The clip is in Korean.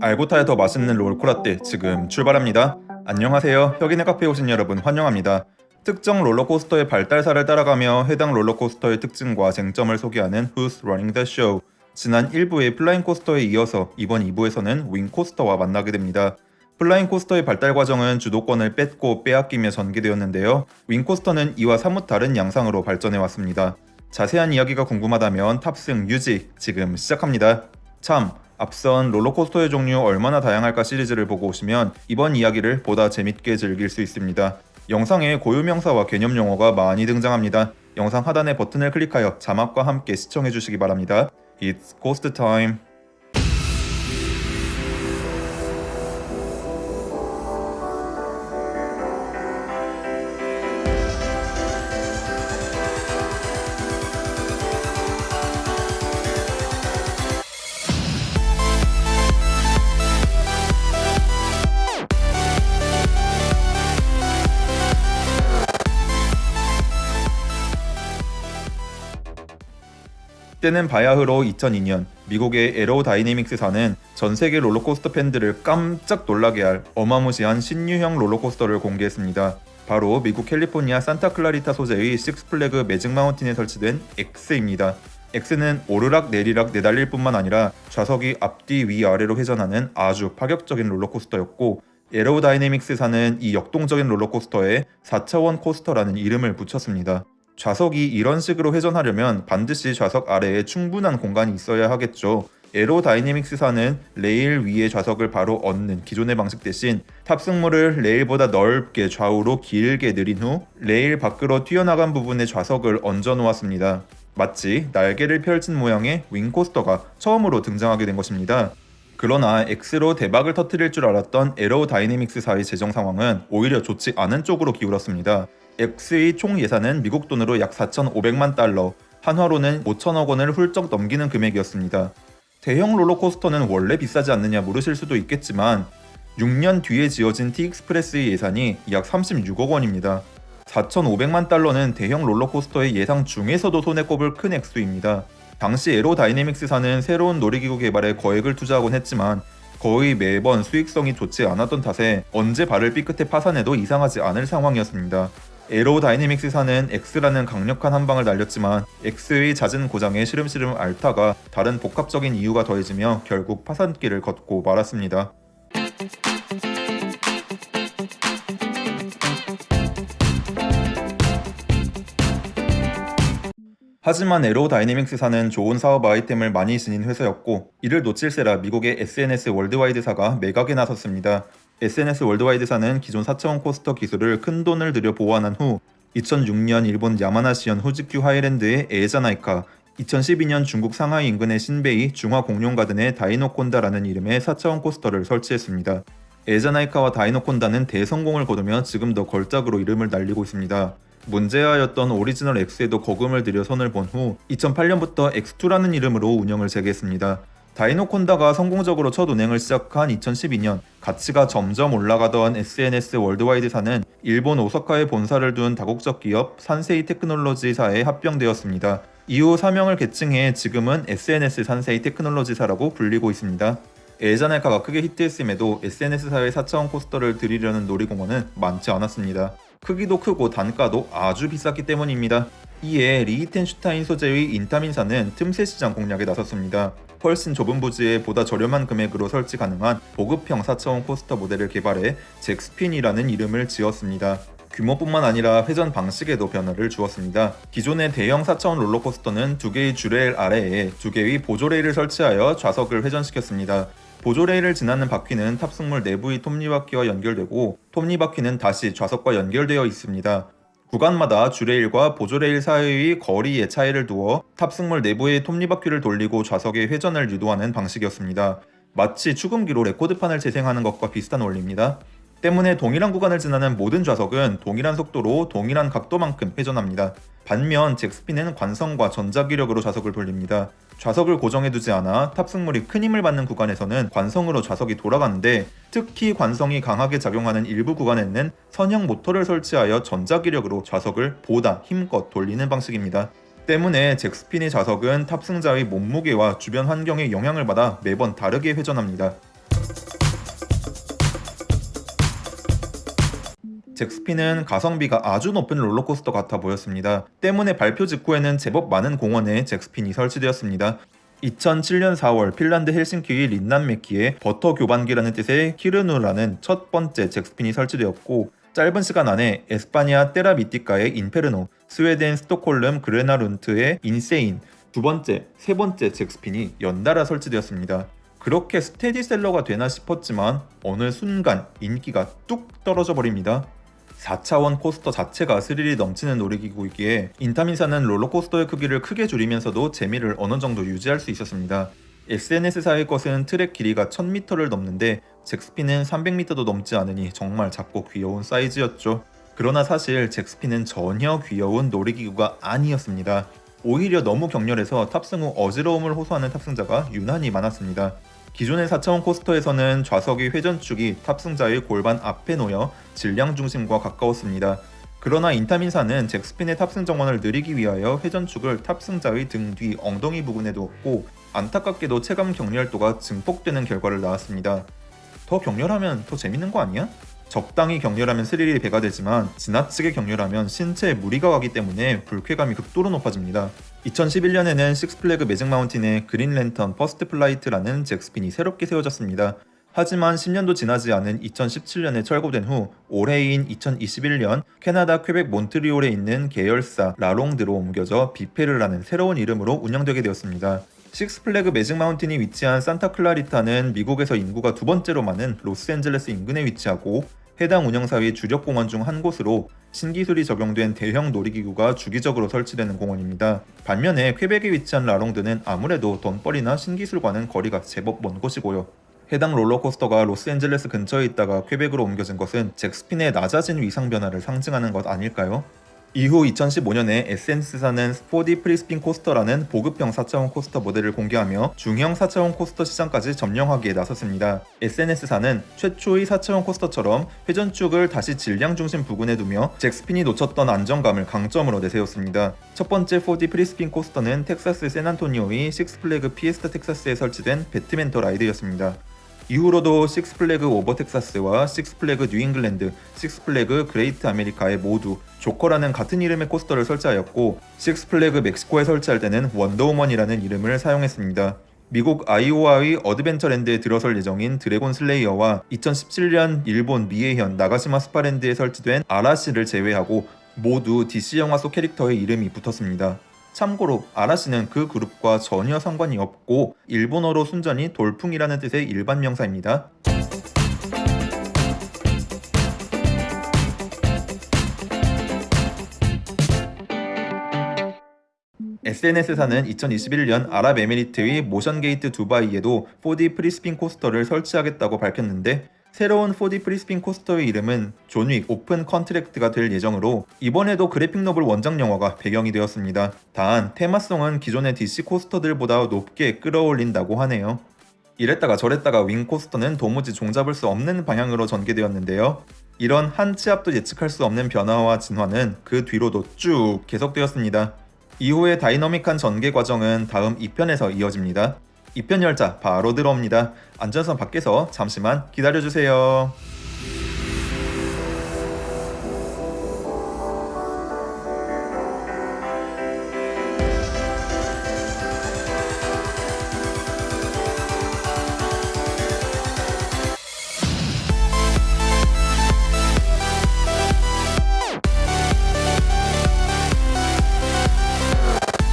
알고 타야 더 맛있는 롤코라떼 지금 출발합니다. 안녕하세요. 혁인의 카페에 오신 여러분 환영합니다. 특정 롤러코스터의 발달사를 따라가며 해당 롤러코스터의 특징과 쟁점을 소개하는 Who's Running the Show. 지난 1부의 플라잉 코스터에 이어서 이번 2부에서는 윙 코스터와 만나게 됩니다. 플라잉 코스터의 발달 과정은 주도권을 뺏고 빼앗기며 전개되었는데요. 윙 코스터는 이와 사뭇 다른 양상으로 발전해 왔습니다. 자세한 이야기가 궁금하다면 탑승 유지 지금 시작합니다. 참 앞선 롤러코스터의 종류 얼마나 다양할까 시리즈를 보고 오시면 이번 이야기를 보다 재밌게 즐길 수 있습니다. 영상에 고유명사와 개념 용어가 많이 등장합니다. 영상 하단의 버튼을 클릭하여 자막과 함께 시청해 주시기 바랍니다. It's Ghost Time. 때는 바야흐로 2002년 미국의 에로다이내믹스사는 전 세계 롤러코스터 팬들을 깜짝 놀라게 할 어마무시한 신유형 롤러코스터를 공개했습니다. 바로 미국 캘리포니아 산타클라리타 소재의 식스플래그 매직 마운틴에 설치된 X입니다. X는 오르락 내리락 내달릴 뿐만 아니라 좌석이 앞뒤 위아래로 회전하는 아주 파격적인 롤러코스터였고 에로다이내믹스사는 이 역동적인 롤러코스터에 4차원 코스터라는 이름을 붙였습니다. 좌석이 이런 식으로 회전하려면 반드시 좌석 아래에 충분한 공간이 있어야 하겠죠. 애로 다이내믹스사는 레일 위에 좌석을 바로 얹는 기존의 방식 대신 탑승물을 레일보다 넓게 좌우로 길게 늘린 후 레일 밖으로 튀어나간 부분에 좌석을 얹어 놓았습니다. 마치 날개를 펼친 모양의 윙코스터가 처음으로 등장하게 된 것입니다. 그러나 X로 대박을 터뜨릴 줄 알았던 애로 다이내믹스사의 재정 상황은 오히려 좋지 않은 쪽으로 기울었습니다. X의 총 예산은 미국 돈으로 약 4,500만 달러, 한화로는 5천억 원을 훌쩍 넘기는 금액이었습니다. 대형 롤러코스터는 원래 비싸지 않느냐 물으실 수도 있겠지만 6년 뒤에 지어진 T익스프레스의 예산이 약 36억 원입니다. 4,500만 달러는 대형 롤러코스터의 예상 중에서도 손에 꼽을 큰 액수입니다. 당시 에로다이내믹스사는 새로운 놀이기구 개발에 거액을 투자하곤 했지만 거의 매번 수익성이 좋지 않았던 탓에 언제 발을 삐끗해 파산해도 이상하지 않을 상황이었습니다. 에로다이내믹스사는 X라는 강력한 한방을 날렸지만 X의 잦은 고장에 시름시름 앓다가 다른 복합적인 이유가 더해지며 결국 파산길을 걷고 말았습니다. 하지만 에로다이내믹스사는 좋은 사업 아이템을 많이 지닌 회사였고 이를 놓칠세라 미국의 SNS 월드와이드사가 매각에 나섰습니다. S&S 월드와이드사는 기존 4차원 코스터 기술을 큰 돈을 들여 보완한 후 2006년 일본 야마나시현 후지큐 하이랜드의 에에자나이카 2012년 중국 상하이 인근의 신베이 중화공룡가든의 다이노콘다라는 이름의 4차원 코스터를 설치했습니다. 에에자나이카와 다이노콘다는 대성공을 거두며 지금도 걸작으로 이름을 날리고 있습니다. 문제아였던 오리지널 X에도 거금을 들여 손을 본 후 2008년부터 X2라는 이름으로 운영을 재개했습니다. 다이노콘다가 성공적으로 첫 운행을 시작한 2012년 가치가 점점 올라가던 SNS 월드와이드사는 일본 오사카에 본사를 둔 다국적 기업 산세이 테크놀로지사에 합병되었습니다. 이후 사명을 개칭해 지금은 SNS 산세이 테크놀로지사라고 불리고 있습니다. 에자네카가 크게 히트했음에도 SNS사의 4차원 코스터를 들이려는 놀이공원은 많지 않았습니다. 크기도 크고 단가도 아주 비쌌기 때문입니다. 이에 리히텐슈타인 소재의 인타민사는 틈새 시장 공략에 나섰습니다. 훨씬 좁은 부지에 보다 저렴한 금액으로 설치 가능한 보급형 4차원 코스터 모델을 개발해 잭스핀이라는 이름을 지었습니다. 규모뿐만 아니라 회전 방식에도 변화를 주었습니다. 기존의 대형 4차원 롤러코스터는 두 개의 주레일 아래에 두 개의 보조레일을 설치하여 좌석을 회전시켰습니다. 보조레일을 지나는 바퀴는 탑승물 내부의 톱니바퀴와 연결되고 톱니바퀴는 다시 좌석과 연결되어 있습니다. 구간마다 주레일과 보조레일 사이의 거리의 차이를 두어 탑승물 내부의 톱니바퀴를 돌리고 좌석의 회전을 유도하는 방식이었습니다. 마치 축음기로 레코드판을 재생하는 것과 비슷한 원리입니다. 때문에 동일한 구간을 지나는 모든 좌석은 동일한 속도로 동일한 각도만큼 회전합니다. 반면 잭스핀은 관성과 전자기력으로 좌석을 돌립니다. 좌석을 고정해두지 않아 탑승물이 큰 힘을 받는 구간에서는 관성으로 좌석이 돌아가는데 특히 관성이 강하게 작용하는 일부 구간에는 선형 모터를 설치하여 전자기력으로 좌석을 보다 힘껏 돌리는 방식입니다. 때문에 잭스핀의 좌석은 탑승자의 몸무게와 주변 환경에 영향을 받아 매번 다르게 회전합니다. 잭스핀은 가성비가 아주 높은 롤러코스터 같아 보였습니다. 때문에 발표 직후에는 제법 많은 공원에 잭스핀이 설치되었습니다. 2007년 4월 핀란드 헬싱키의 린난메키에 버터 교반기라는 뜻의 키르누라는 첫 번째 잭스핀이 설치되었고 짧은 시간 안에 에스파니아 테라미티카의 인페르노, 스웨덴 스톡홀름 그레나룬트의 인세인, 두 번째, 세 번째 잭스핀이 연달아 설치되었습니다. 그렇게 스테디셀러가 되나 싶었지만 어느 순간 인기가 뚝 떨어져 버립니다. 4차원 코스터 자체가 스릴이 넘치는 놀이기구이기에 인타민사는 롤러코스터의 크기를 크게 줄이면서도 재미를 어느 정도 유지할 수 있었습니다. SNS사의 것은 트랙 길이가 1000m를 넘는데 잭스피는 300m도 넘지 않으니 정말 작고 귀여운 사이즈였죠. 그러나 사실 잭스피는 전혀 귀여운 놀이기구가 아니었습니다. 오히려 너무 격렬해서 탑승 후 어지러움을 호소하는 탑승자가 유난히 많았습니다. 기존의 4차원 코스터에서는 좌석의 회전축이 탑승자의 골반 앞에 놓여 질량 중심과 가까웠습니다. 그러나 인타민사는 잭스핀의 탑승 정원을 느리기 위하여 회전축을 탑승자의 등 뒤 엉덩이 부분에 두었고 안타깝게도 체감 격렬도가 증폭되는 결과를 낳았습니다. 더 격렬하면 더 재밌는 거 아니야? 적당히 격렬하면 스릴이 배가 되지만 지나치게 격렬하면 신체에 무리가 가기 때문에 불쾌감이 극도로 높아집니다. 2011년에는 식스플래그 매직 마운틴에 그린 랜턴 퍼스트 플라이트라는 잭스핀이 새롭게 세워졌습니다. 하지만 10년도 지나지 않은 2017년에 철거된 후 올해인 2021년 캐나다 퀘벡 몬트리올에 있는 계열사 라롱드로 옮겨져 비페르라는 새로운 이름으로 운영되게 되었습니다. 식스플래그 매직 마운틴이 위치한 산타 클라리타는 미국에서 인구가 두 번째로 많은 로스앤젤레스 인근에 위치하고 해당 운영사의 주력 공원 중 한 곳으로 신기술이 적용된 대형 놀이기구가 주기적으로 설치되는 공원입니다. 반면에 퀘벡에 위치한 라롱드는 아무래도 돈벌이나 신기술과는 거리가 제법 먼 곳이고요. 해당 롤러코스터가 로스앤젤레스 근처에 있다가 퀘벡으로 옮겨진 것은 잭스핀의 낮아진 위상 변화를 상징하는 것 아닐까요? 이후 2015년에 S&S사는 4D 프리스핀 코스터라는 보급형 4차원 코스터 모델을 공개하며 중형 4차원 코스터 시장까지 점령하기에 나섰습니다. S&S사는 최초의 4차원 코스터처럼 회전축을 다시 질량 중심 부근에 두며 잭스핀이 놓쳤던 안정감을 강점으로 내세웠습니다. 첫 번째 4D 프리스핀 코스터는 텍사스 샌안토니오의 식스플래그 피에스타 텍사스에 설치된 배트맨 더 라이드였습니다. 이후로도 식스플래그 오버 텍사스와 식스플래그 뉴잉글랜드, 식스플래그 그레이트 아메리카에 모두 조커라는 같은 이름의 코스터를 설치하였고 식스플래그 멕시코에 설치할 때는 원더우먼이라는 이름을 사용했습니다. 미국 아이오와의 어드벤처랜드에 들어설 예정인 드래곤 슬레이어와 2017년 일본 미에현 나가시마 스파랜드에 설치된 아라시를 제외하고 모두 DC 영화 속 캐릭터의 이름이 붙었습니다. 참고로 아라시는 그 그룹과 전혀 상관이 없고 일본어로 순전히 돌풍이라는 뜻의 일반 명사입니다. S&S사는 2021년 아랍에미리트의 모션게이트 두바이에도 4D 프리스핀 코스터를 설치하겠다고 밝혔는데 새로운 4D 프리스핀 코스터의 이름은 존윅 오픈 컨트랙트가 될 예정으로 이번에도 그래픽 노블 원작 영화가 배경이 되었습니다. 단 테마성은 기존의 DC 코스터들보다 높게 끌어올린다고 하네요. 이랬다가 저랬다가 윙 코스터는 도무지 종잡을 수 없는 방향으로 전개되었는데요. 이런 한 치 앞도 예측할 수 없는 변화와 진화는 그 뒤로도 쭉 계속되었습니다. 이후의 다이너믹한 전개 과정은 다음 2편에서 이어집니다. 2편 열차 바로 들어옵니다. 안전선 밖에서 잠시만 기다려주세요.